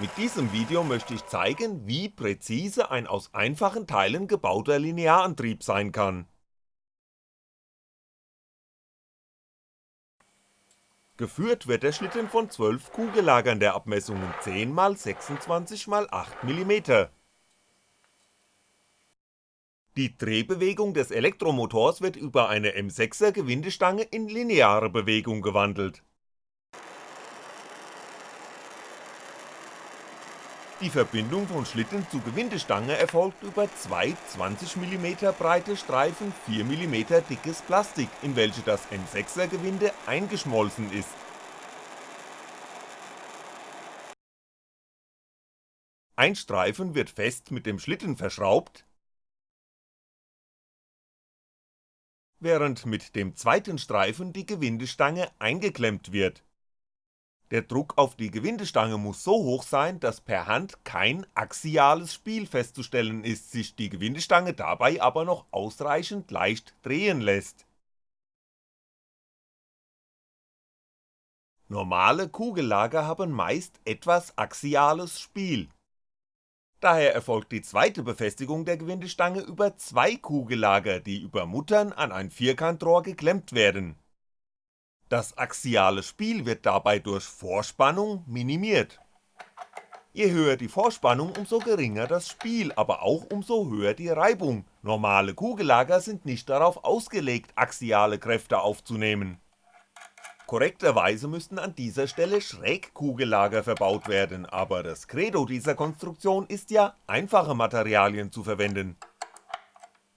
Mit diesem Video möchte ich zeigen, wie präzise ein aus einfachen Teilen gebauter Linearantrieb sein kann. Geführt wird der Schlitten von 12 Kugellagern der Abmessungen 10 x 26 x 8 mm. Die Drehbewegung des Elektromotors wird über eine M6er Gewindestange in lineare Bewegung gewandelt. Die Verbindung von Schlitten zu Gewindestange erfolgt über zwei 20mm breite Streifen 4mm dickes Plastik, in welche das M6er Gewinde eingeschmolzen ist. Ein Streifen wird fest mit dem Schlitten verschraubt, während mit dem zweiten Streifen die Gewindestange eingeklemmt wird der Druck auf die Gewindestange muss so hoch sein, dass per Hand kein axiales Spiel festzustellen ist, sich die Gewindestange dabei aber noch ausreichend leicht drehen lässt. Normale Kugellager haben meist etwas axiales Spiel. Daher erfolgt die zweite Befestigung der Gewindestange über zwei Kugellager, die über Muttern an ein Vierkantrohr geklemmt werden das axiale Spiel wird dabei durch Vorspannung minimiert. Je höher die Vorspannung, umso geringer das Spiel, aber auch umso höher die Reibung, normale Kugellager sind nicht darauf ausgelegt, axiale Kräfte aufzunehmen. Korrekterweise müssten an dieser Stelle Schrägkugellager verbaut werden, aber das Credo dieser Konstruktion ist ja, einfache Materialien zu verwenden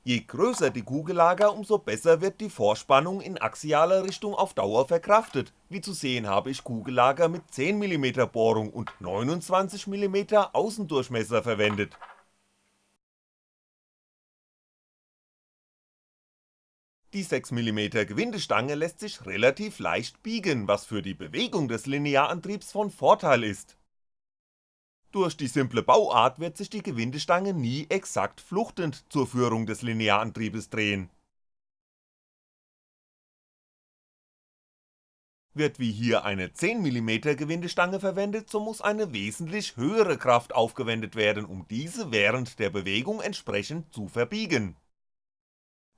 Je größer die Kugellager, umso besser wird die Vorspannung in axialer Richtung auf Dauer verkraftet, wie zu sehen habe ich Kugellager mit 10mm Bohrung und 29mm Außendurchmesser verwendet. Die 6mm Gewindestange lässt sich relativ leicht biegen, was für die Bewegung des Linearantriebs von Vorteil ist durch die simple Bauart wird sich die Gewindestange nie exakt fluchtend zur Führung des Linearantriebes drehen. Wird wie hier eine 10mm Gewindestange verwendet, so muss eine wesentlich höhere Kraft aufgewendet werden, um diese während der Bewegung entsprechend zu verbiegen.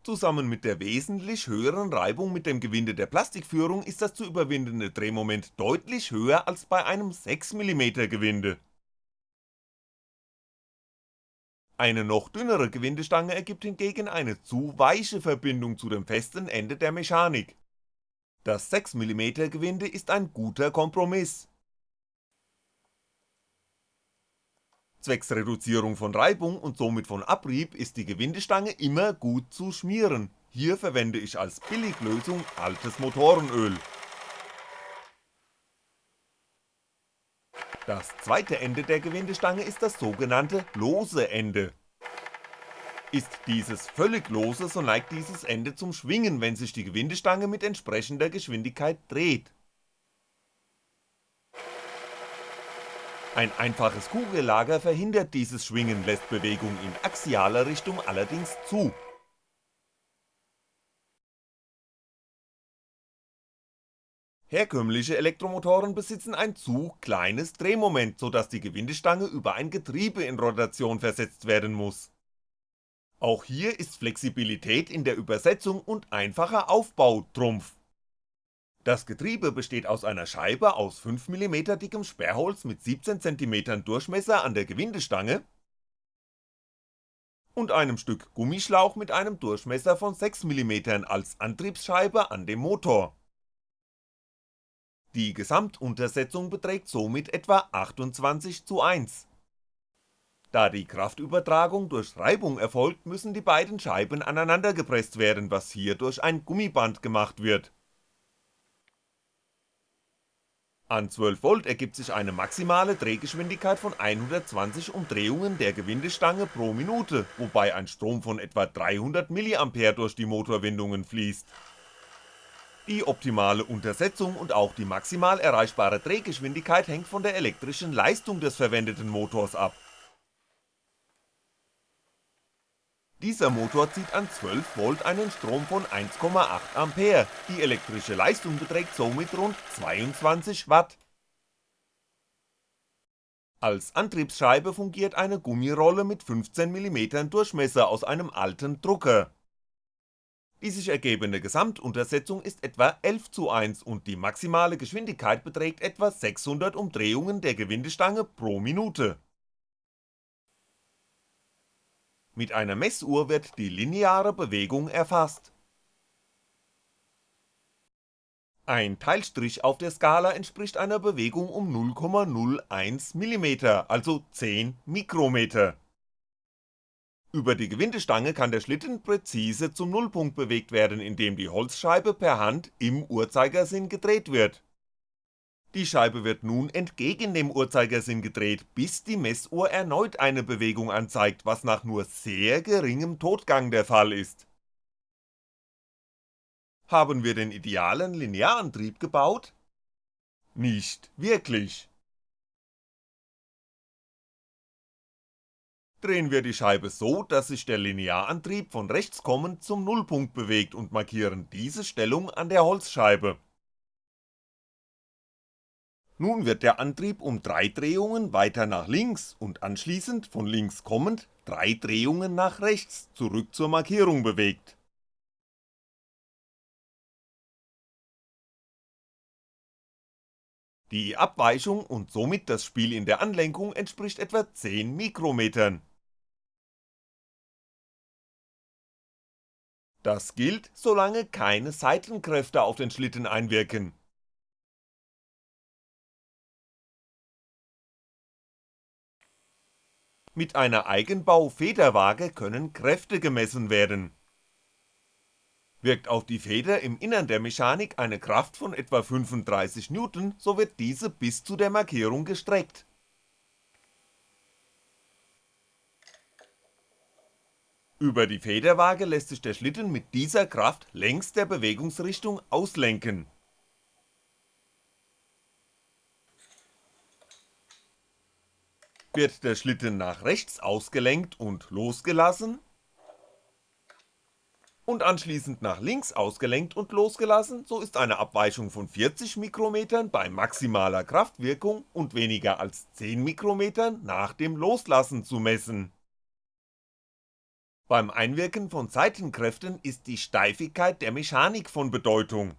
Zusammen mit der wesentlich höheren Reibung mit dem Gewinde der Plastikführung ist das zu überwindende Drehmoment deutlich höher als bei einem 6mm Gewinde Eine noch dünnere Gewindestange ergibt hingegen eine zu weiche Verbindung zu dem festen Ende der Mechanik. Das 6mm Gewinde ist ein guter Kompromiss. Zwecks Reduzierung von Reibung und somit von Abrieb ist die Gewindestange immer gut zu schmieren, hier verwende ich als Billiglösung altes Motorenöl Das zweite Ende der Gewindestange ist das sogenannte lose Ende. Ist dieses völlig lose, so neigt dieses Ende zum Schwingen, wenn sich die Gewindestange mit entsprechender Geschwindigkeit dreht. Ein einfaches Kugellager verhindert dieses Schwingen, lässt Bewegung in axialer Richtung allerdings zu Herkömmliche Elektromotoren besitzen ein zu kleines Drehmoment, so dass die Gewindestange über ein Getriebe in Rotation versetzt werden muss. Auch hier ist Flexibilität in der Übersetzung und einfacher Aufbau Trumpf. Das Getriebe besteht aus einer Scheibe aus 5mm dickem Sperrholz mit 17cm Durchmesser an der Gewindestange und einem Stück Gummischlauch mit einem Durchmesser von 6mm als Antriebsscheibe an dem Motor die Gesamtuntersetzung beträgt somit etwa 28 zu 1. Da die Kraftübertragung durch Reibung erfolgt, müssen die beiden Scheiben aneinander gepresst werden, was hier durch ein Gummiband gemacht wird. An 12V ergibt sich eine maximale Drehgeschwindigkeit von 120 Umdrehungen der Gewindestange pro Minute, wobei ein Strom von etwa 300mA durch die Motorwindungen fließt die optimale Untersetzung und auch die maximal erreichbare Drehgeschwindigkeit hängt von der elektrischen Leistung des verwendeten Motors ab. Dieser Motor zieht an 12V einen Strom von 1,8A, die elektrische Leistung beträgt somit rund 22 Watt. Als Antriebsscheibe fungiert eine Gummirolle mit 15mm Durchmesser aus einem alten Drucker. Die sich ergebende Gesamtuntersetzung ist etwa 11 zu 1 und die maximale Geschwindigkeit beträgt etwa 600 Umdrehungen der Gewindestange pro Minute. Mit einer Messuhr wird die lineare Bewegung erfasst Ein Teilstrich auf der Skala entspricht einer Bewegung um 0,01mm, also 10 Mikrometer. Über die Gewindestange kann der Schlitten präzise zum Nullpunkt bewegt werden, indem die Holzscheibe per Hand im Uhrzeigersinn gedreht wird. Die Scheibe wird nun entgegen dem Uhrzeigersinn gedreht, bis die Messuhr erneut eine Bewegung anzeigt, was nach nur sehr geringem Totgang der Fall ist haben wir den idealen Linearantrieb gebaut? Nicht wirklich. Drehen wir die Scheibe so, dass sich der Linearantrieb von rechts kommend zum Nullpunkt bewegt und markieren diese Stellung an der Holzscheibe. Nun wird der Antrieb um 3 Drehungen weiter nach links und anschließend von links kommend 3 Drehungen nach rechts zurück zur Markierung bewegt Die Abweichung und somit das Spiel in der Anlenkung entspricht etwa 10 Mikrometern. Das gilt, solange keine Seitenkräfte auf den Schlitten einwirken. Mit einer Eigenbau-Federwaage können Kräfte gemessen werden Wirkt auf die Feder im Innern der Mechanik eine Kraft von etwa 35N, so wird diese bis zu der Markierung gestreckt. Über die Federwaage lässt sich der Schlitten mit dieser Kraft längs der Bewegungsrichtung auslenken. Wird der Schlitten nach rechts ausgelenkt und losgelassen, und anschließend nach links ausgelenkt und losgelassen, so ist eine Abweichung von 40 Mikrometern bei maximaler Kraftwirkung und weniger als 10 Mikrometern nach dem Loslassen zu messen. Beim Einwirken von Seitenkräften ist die Steifigkeit der Mechanik von Bedeutung.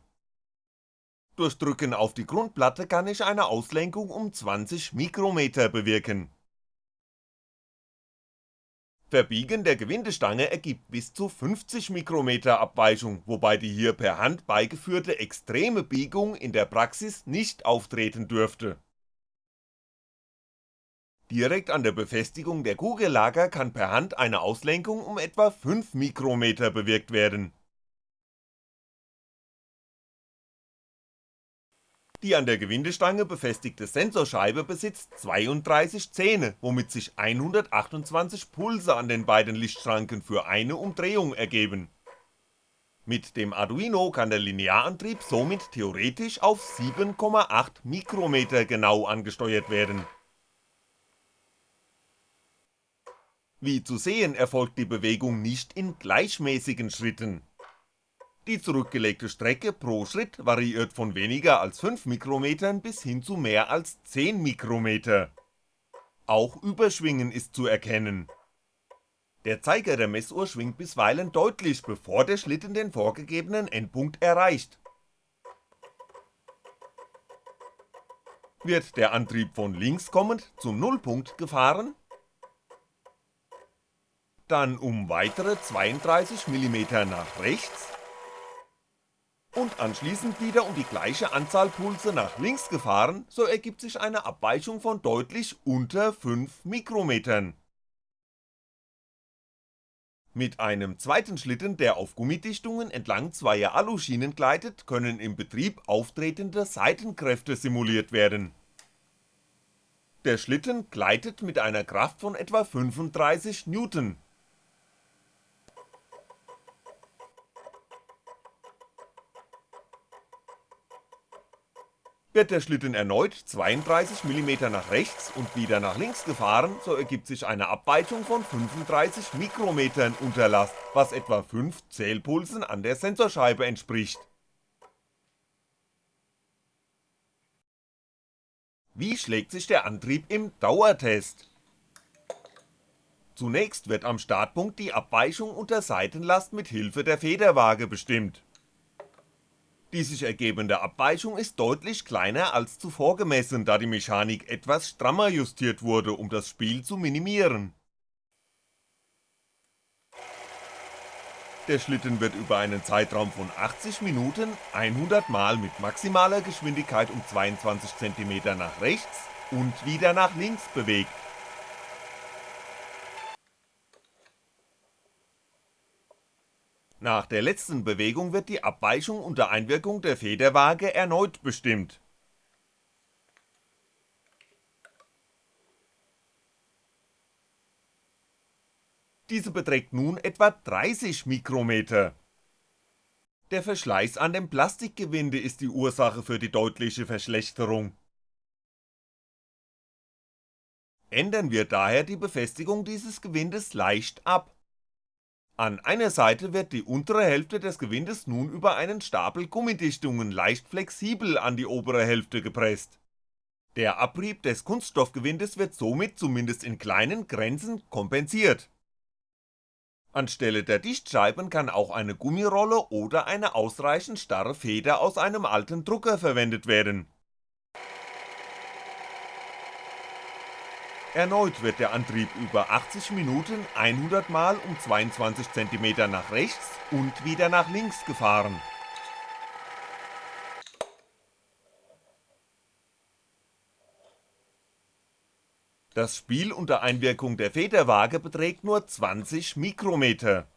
Durch Drücken auf die Grundplatte kann ich eine Auslenkung um 20 Mikrometer bewirken Verbiegen der Gewindestange ergibt bis zu 50 Mikrometer Abweichung, wobei die hier per Hand beigeführte extreme Biegung in der Praxis nicht auftreten dürfte. Direkt an der Befestigung der Kugellager kann per Hand eine Auslenkung um etwa 5 Mikrometer bewirkt werden Die an der Gewindestange befestigte Sensorscheibe besitzt 32 Zähne, womit sich 128 Pulse an den beiden Lichtschranken für eine Umdrehung ergeben. Mit dem Arduino kann der Linearantrieb somit theoretisch auf 7,8 Mikrometer genau angesteuert werden. Wie zu sehen erfolgt die Bewegung nicht in gleichmäßigen Schritten die zurückgelegte Strecke pro Schritt variiert von weniger als 5 Mikrometern bis hin zu mehr als 10 Mikrometer. Auch Überschwingen ist zu erkennen. Der Zeiger der Messuhr schwingt bisweilen deutlich, bevor der Schlitten den vorgegebenen Endpunkt erreicht. Wird der Antrieb von links kommend zum Nullpunkt gefahren, dann um weitere 32mm nach rechts und anschließend wieder um die gleiche Anzahl Pulse nach links gefahren, so ergibt sich eine Abweichung von deutlich unter 5 Mikrometern. Mit einem zweiten Schlitten, der auf Gummidichtungen entlang zweier Aluschienen gleitet, können im Betrieb auftretende Seitenkräfte simuliert werden. Der Schlitten gleitet mit einer Kraft von etwa 35 Newton Wird der Schlitten erneut 32mm nach rechts und wieder nach links gefahren, so ergibt sich eine Abweichung von 35 Mikrometern Unterlast, was etwa 5 Zählpulsen an der Sensorscheibe entspricht. Wie schlägt sich der Antrieb im Dauertest? Zunächst wird am Startpunkt die Abweichung unter Seitenlast mit Hilfe der Federwaage bestimmt. Die sich ergebende Abweichung ist deutlich kleiner als zuvor gemessen, da die Mechanik etwas strammer justiert wurde, um das Spiel zu minimieren. Der Schlitten wird über einen Zeitraum von 80 Minuten 100 Mal mit maximaler Geschwindigkeit um 22 cm nach rechts und wieder nach links bewegt. Nach der letzten Bewegung wird die Abweichung unter Einwirkung der Federwaage erneut bestimmt Diese beträgt nun etwa 30 Mikrometer. Der Verschleiß an dem Plastikgewinde ist die Ursache für die deutliche Verschlechterung. Ändern wir daher die Befestigung dieses Gewindes leicht ab. An einer Seite wird die untere Hälfte des Gewindes nun über einen Stapel Gummidichtungen leicht flexibel an die obere Hälfte gepresst. Der Abrieb des Kunststoffgewindes wird somit zumindest in kleinen Grenzen kompensiert Anstelle der Dichtscheiben kann auch eine Gummirolle oder eine ausreichend starre Feder aus einem alten Drucker verwendet werden. Erneut wird der Antrieb über 80 Minuten 100 Mal um 22 cm nach rechts und wieder nach links gefahren Das Spiel unter Einwirkung der Federwaage beträgt nur 20 Mikrometer.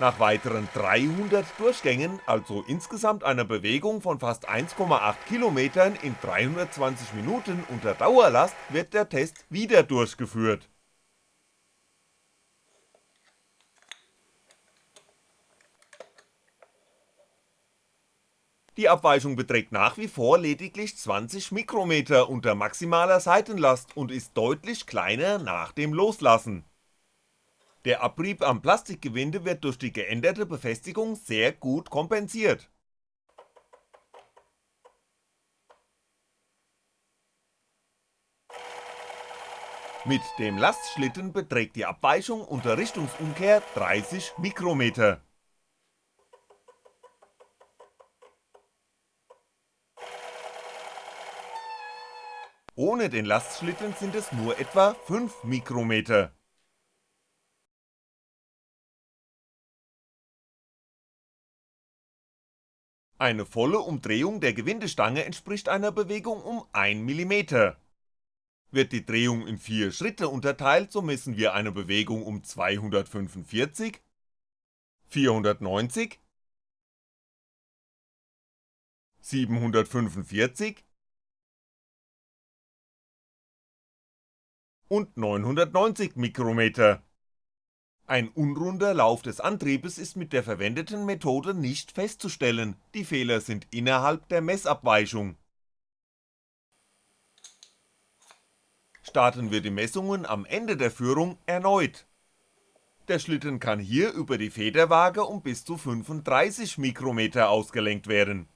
Nach weiteren 300 Durchgängen, also insgesamt einer Bewegung von fast 1,8 Kilometern in 320 Minuten unter Dauerlast wird der Test wieder durchgeführt Die Abweichung beträgt nach wie vor lediglich 20 Mikrometer unter maximaler Seitenlast und ist deutlich kleiner nach dem Loslassen. Der Abrieb am Plastikgewinde wird durch die geänderte Befestigung sehr gut kompensiert. Mit dem Lastschlitten beträgt die Abweichung unter Richtungsumkehr 30 Mikrometer Ohne den Lastschlitten sind es nur etwa 5 Mikrometer. Eine volle Umdrehung der Gewindestange entspricht einer Bewegung um 1 mm. Wird die Drehung in 4 Schritte unterteilt, so messen wir eine Bewegung um 245, 490, 745 und 990 Mikrometer. Ein unrunder Lauf des Antriebes ist mit der verwendeten Methode nicht festzustellen, die Fehler sind innerhalb der Messabweichung. Starten wir die Messungen am Ende der Führung erneut. Der Schlitten kann hier über die Federwaage um bis zu 35 Mikrometer ausgelenkt werden.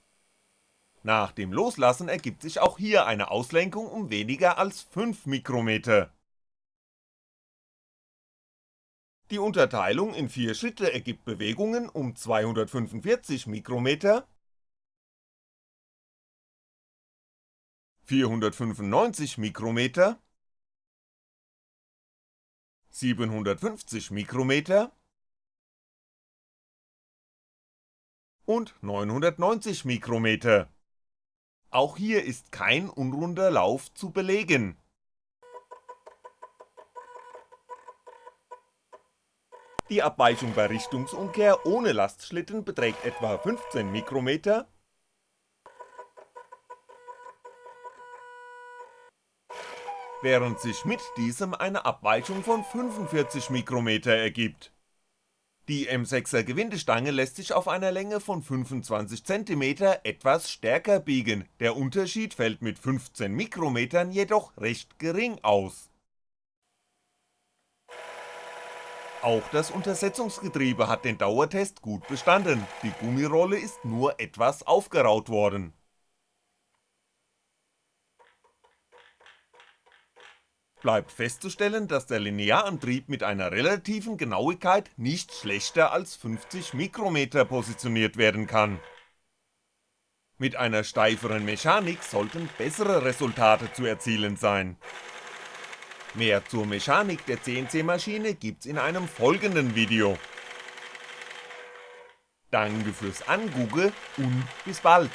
Nach dem Loslassen ergibt sich auch hier eine Auslenkung um weniger als 5 Mikrometer Die Unterteilung in vier Schritte ergibt Bewegungen um 245 Mikrometer, 495 Mikrometer, 750 Mikrometer. Und 990 Mikrometer. Auch hier ist kein unrunder Lauf zu belegen Die Abweichung bei Richtungsumkehr ohne Lastschlitten beträgt etwa 15 Mikrometer, während sich mit diesem eine Abweichung von 45 Mikrometer ergibt. Die M6er Gewindestange lässt sich auf einer Länge von 25 cm etwas stärker biegen, der Unterschied fällt mit 15 Mikrometern jedoch recht gering aus Auch das Untersetzungsgetriebe hat den Dauertest gut bestanden, die Gummirolle ist nur etwas aufgeraut worden. Bleibt festzustellen, dass der Linearantrieb mit einer relativen Genauigkeit nicht schlechter als 50 Mikrometer positioniert werden kann. Mit einer steiferen Mechanik sollten bessere Resultate zu erzielen sein. Mehr zur Mechanik der CNC-Maschine gibt's in einem folgenden Video. Danke fürs Angugge und bis bald